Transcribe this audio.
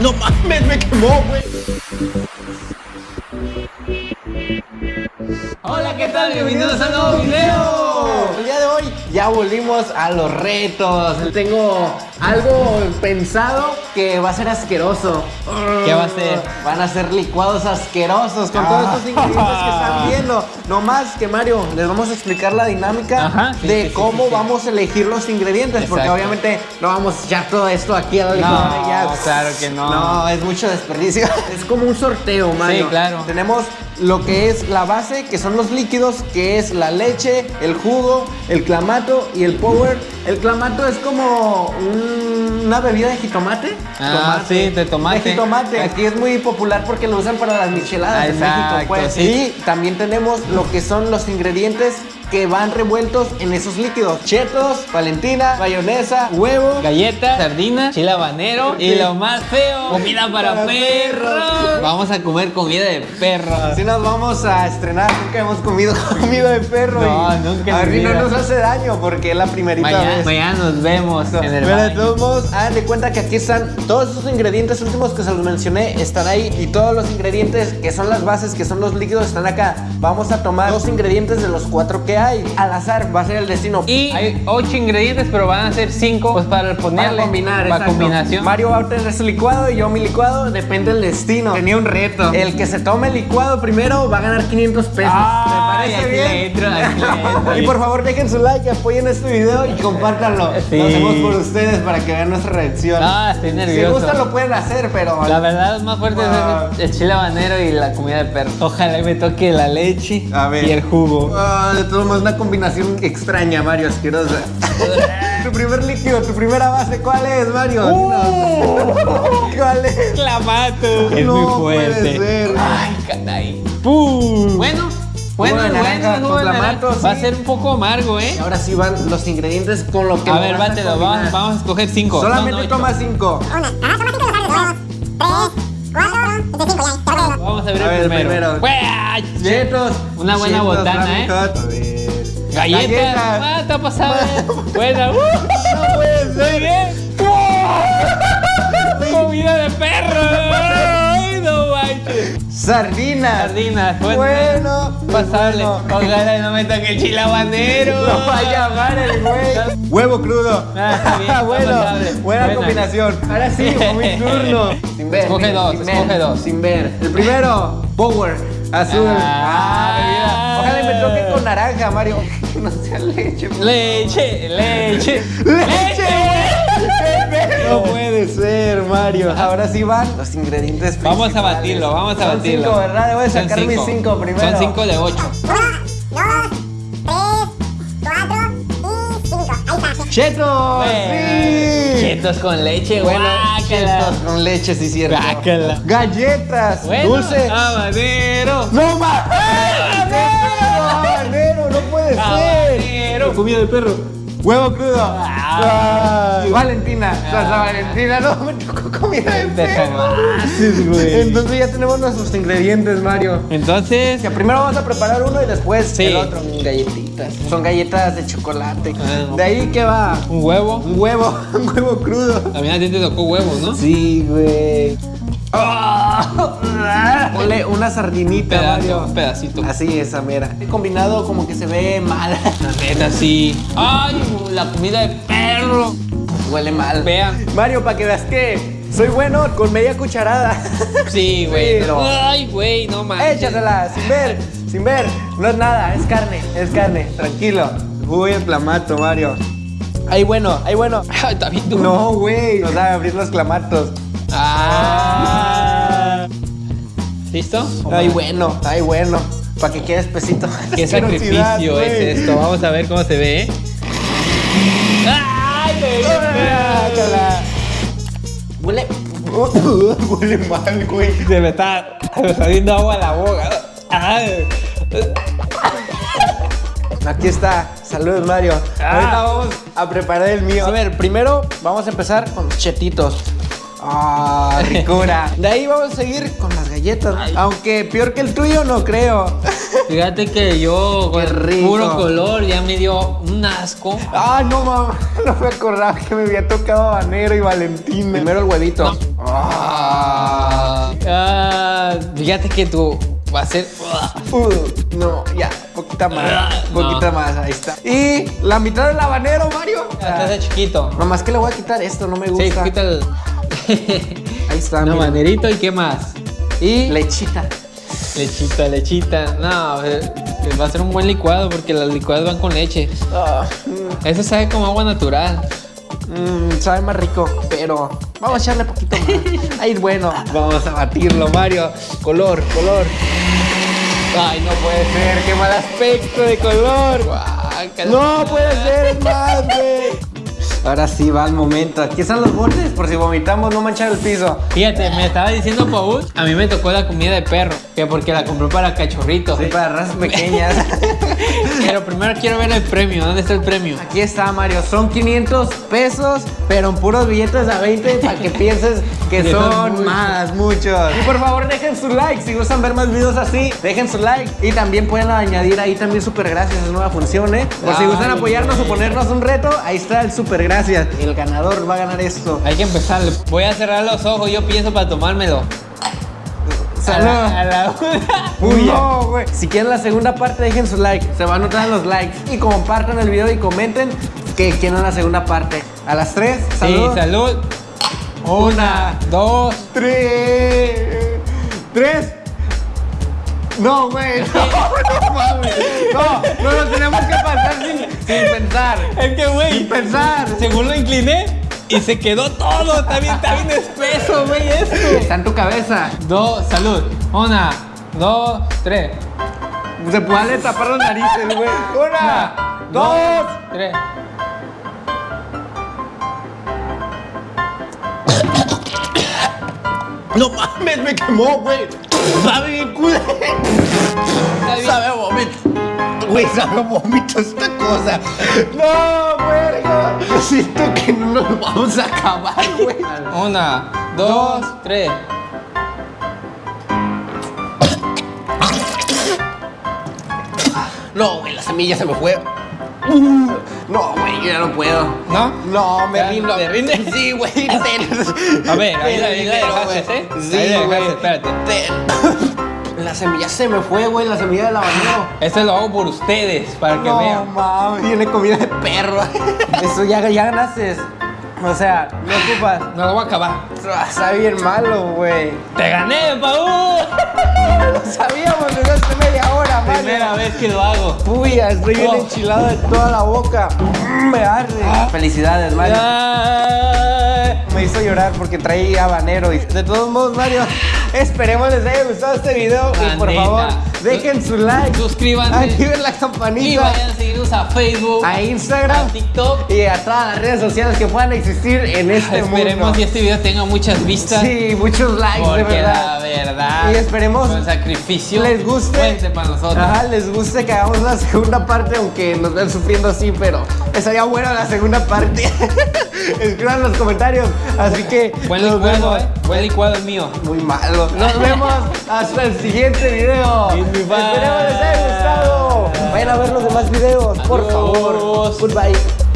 No mames, me quemó, güey. Hola, ¿qué tal? Bienvenidos a un nuevo video. El día de hoy ya volvimos a los retos. Tengo algo pensado que va a ser asqueroso. ¿Qué va a ser? Van a ser licuados asquerosos con todos estos ingredientes que están viendo. No más que Mario, les vamos a explicar la dinámica Ajá, sí, de sí, cómo sí, vamos a elegir los ingredientes. Porque Exacto. obviamente no vamos a echar todo esto aquí a la licuadora y ya. claro que no. No, es mucho desperdicio. Es como un sorteo, Mario. Sí, claro. Tenemos lo que es la base, que son los líquidos, que es la leche, el jugo, el clamato y el power. El clamato es como un- una bebida de jitomate. Ah, sí, de tomate. De jitomate. Aquí es muy popular porque lo usan para las micheladas Ah, en exacto, México, pues. sí. Y también tenemos lo que son los ingredientes que van revueltos en esos líquidos. Chetos, valentina, mayonesa, huevo. Galletas, sardinas, chile habanero y lo más feo, comida para, Para perros. perros. Vamos a comer comida de perro. Así nos vamos a estrenar. Nunca hemos comido comida de perro. No, y nunca A no nos hace daño porque es la primerita Mañana, vez. mañana nos vemos en el Pero de todos modos, hagan de cuenta que aquí están todos esos ingredientes últimos que se los mencioné, están ahí. Y todos los ingredientes que son las bases, que son los líquidos, están acá. Vamos a tomar dos ingredientes de los cuatro que hay. Al azar va a ser el destino. Y hay ocho ingredientes, pero van a ser cinco pues para ponerle. para combinar, Para combinación. Mario va a tener su licuado y yo mi licuado, depende del destino. Tenía un reto. El que se tome el licuado primero va a ganar 500 pesos. ¿Te aquí parece bien? entro, entro. y por favor dejen su like, apoyen este video y compártanlo. Sí. Lo hacemos por ustedes para que vean nuestra reacción. Ah, estoy Si nervioso. gustan lo pueden hacer, pero... La verdad, lo más fuerte Ah. es el chile habanero y la comida de perro. Ojalá me toque la leche A ver. y el jugo. Ah, de todos modos, una combinación extraña, Mario, asquerosa. tu primer líquido, tu primera base, ¿cuál es, Mario? Dinos. ¿Cuál es? Clamato. Es No muy puede fuerte. ser. Ay, caray. ¡Pum! Bueno, bueno, bueno, naranja naranja. clamato, Va a sí. ser un poco amargo, ¿eh? Y ahora sí van los ingredientes con lo que A ver, bátelo, combinar. vamos, vamos a escoger cinco. Solamente ocho. toma cinco. Una. Ah, toma cinco. Dos, tres, cuatro, este cinco ya. Vamos a ver A ver, el primero. primero. Chetos. Una buena Chetos, botana, ¿eh? Hot. Galletas. Galletas. Ah, está pasada. Buena. Uh, No puede ser. Bien. Comida de perro. Ay, no manches. Sardinas. Sardinas. Bueno. Bueno. Pasable. bueno. Ojalá no me toque el chile habanero. Lo va a llamar el güey. Huevo crudo. Ah, está bien, está bueno, buena, Buena. combinación. Ahora sí, mi turno. Sin ver. Escoge sin- dos, sin escoge ver, dos. Sin ver. El primero, Power. Azul. Ah. bebida. Ojalá me toque con naranja, Mario. Que no sea leche. Leche, leche. ¡Leche! No No puede ser, Mario. Ahora sí van los ingredientes Vamos a batirlo, vamos a Son batirlo. cinco, ¿verdad? Voy a Son sacar mis cinco primero. Son cinco de ocho. Uno, dos, tres, cuatro y cinco. Ahí está. ¡Chetos! ¡Sí! Chetos con leche, Bueno, guácala. chetos con leche, sí, cierto. Guácala. Galletas, Bueno, dulce. habanero. ¡No más! ¡Habanero! ¡No puede ser! Habanero. Comida de perro. ¡Huevo crudo! Ah. Valentina, salsa Valentina, no, me tocó comida de perro. Entonces ya tenemos nuestros ingredientes, Mario. Entonces, Que primero vamos a preparar uno y después Sí. el otro. Galletitas. Son galletas de chocolate. Ah. De ahí que va un huevo. un huevo, un huevo crudo. También a ti te tocó huevo, ¿no? Sí, güey. Ponle una sardinita, Pedazo, Mario. un pedacito. Así, esa mera. Combinado como que se ve mal. La neta, sí. Ay, la comida de perro. Huele mal. Vean. Mario, para que veas que soy bueno con media cucharada. Sí, güey. Sí, pero- Ay, güey, no manches. Échasela, sin ver, sin ver. No es nada, es carne, es carne. Tranquilo. Uy, el clamato, Mario. Ay, bueno, ay, bueno. Ay, está bien duro. No, güey. Nos van a abrir los clamatos. Ah. ¿Listo? Ay, bueno, ay, bueno. Para que quede espesito. Qué sacrificio güey. es esto. Vamos a ver cómo se ve. ¿eh? ¡Ay. Huele. Huele mal, güey. Se me está se me está saliendo agua a la boca. Ay. Aquí está. Saludos, Mario. Ah. Ahorita vamos a preparar el mío. A ver, primero vamos a empezar con los chetitos. Ah, ricura. De ahí vamos a seguir con las galletas. Aunque peor que el tuyo, no creo. Fíjate que yo con Qué rico. puro color ya me dio un asco. Ah, no, mamá. No me acordaba que me había tocado habanero y Valentina. Primero el huevito. Ah. Ah, fíjate que tú va a ser. Uh, no, ya, poquita más, No. poquita más, ahí está. Y la mitad del habanero, Mario. Hasta de chiquito. Mamá, es que le voy a quitar esto, no me Sí, gusta. quita el. Ahí está, no, mira. manerito y qué más. Y lechita. Lechita, lechita. No, va a ser un buen licuado porque las licuadas van con leche. Ah, Eso sabe como agua natural. mm, sabe más rico, pero vamos a echarle poquito más. Ahí, bueno, vamos a batirlo, Mario. Color, color. Ay, no puede ser, qué mal aspecto de color. No puede ser, es más, güey. Ahora sí va el momento. Aquí están los botes por si vomitamos, no manchar el piso. Fíjate, me estaba diciendo Paul, a mí me tocó la comida de perro, que porque la compró para cachorritos. Sí, para razas pequeñas. Pero primero quiero ver el premio. ¿Dónde está el premio? Aquí está, Mario. Son 500 pesos, pero en puros billetes a 20 para que pienses que son más, muchos. Y por favor, dejen su like. Si gustan ver más videos así, dejen su like. Y también pueden añadir ahí también super gracias. Es nueva función, ¿eh? Por si gustan apoyarnos o ponernos un reto, ahí está el super gracias. El ganador va a ganar esto. Hay que empezar. Voy a cerrar los ojos, yo pienso para tomármelo. La- a la una. No, güey. Si quieren la segunda parte, dejen su like. Se van a notar en los likes. Y compartan el video y comenten que quieren la segunda parte. A las 3, Sí, salud. salud. Una, dos. Tres. Tres. No, güey. No, no mames. No, no lo tenemos que pasar sin, sin pensar. Es que, güey, Sin pensar. según lo incliné y se quedó todo. Está bien, está bien espeso, güey, esto. Está en tu cabeza. Dos, salud. Una, dos, tres. Se puede tapar las narices, güey. Una, dos. tres. No mames, me quemó, güey. Sabe bien bien. Sabe a vómito. Güey, sabe a vómito esta cosa. No. Yo siento que no nos vamos a acabar, güey. Una, dos, tres. No, güey, la semilla se me fue. Uh, no, güey, yo ya no puedo. ¿No? No, me ¿Ya rindo. te rindes? Sí, güey. A ver, ahí la- ahí la dejaste, ¿eh? Sí, Ahí la güey. dejaste, espérate. Ten. La semilla se me fue, güey, la semilla del habanero. Esto lo hago por ustedes, para que no, vean. mames. Tiene comida de perro. Eso ya, ya ganaste. O sea, no ocupas. No lo voy a acabar. Está bien malo, güey. ¡Te gané, Paul! Lo sabíamos desde hace media hora, Mario. Primera vez que lo hago. Puya, estoy bien Oh. enchilado de toda la boca. Mm, Me arde. Felicidades, Mario. Ay. Me hizo llorar porque traía habanero. Y de todos modos, Mario, esperemos les haya gustado este video. Y por favor, dejen su like. Suscríbanse. Activen la Y campanita. vayan a seguirnos a Facebook, A Instagram. a TikTok. Y a todas las redes sociales que puedan existir en este Esperemos mundo. que este video tenga muchas vistas. Sí, muchos likes, de Porque verdad. Verdad. Y esperemos Con sacrificio. les guste. Para nosotros. Ajá, les guste que hagamos la segunda parte, aunque nos ven sufriendo así, pero estaría buena la segunda parte. Escriban en los comentarios. Así que Buen nos licuado, vemos. eh. Buen licuado el mío. Muy malo. Nos vemos hasta el siguiente video. Esperemos les haya gustado. Vayan a ver los demás videos, por favor. Goodbye.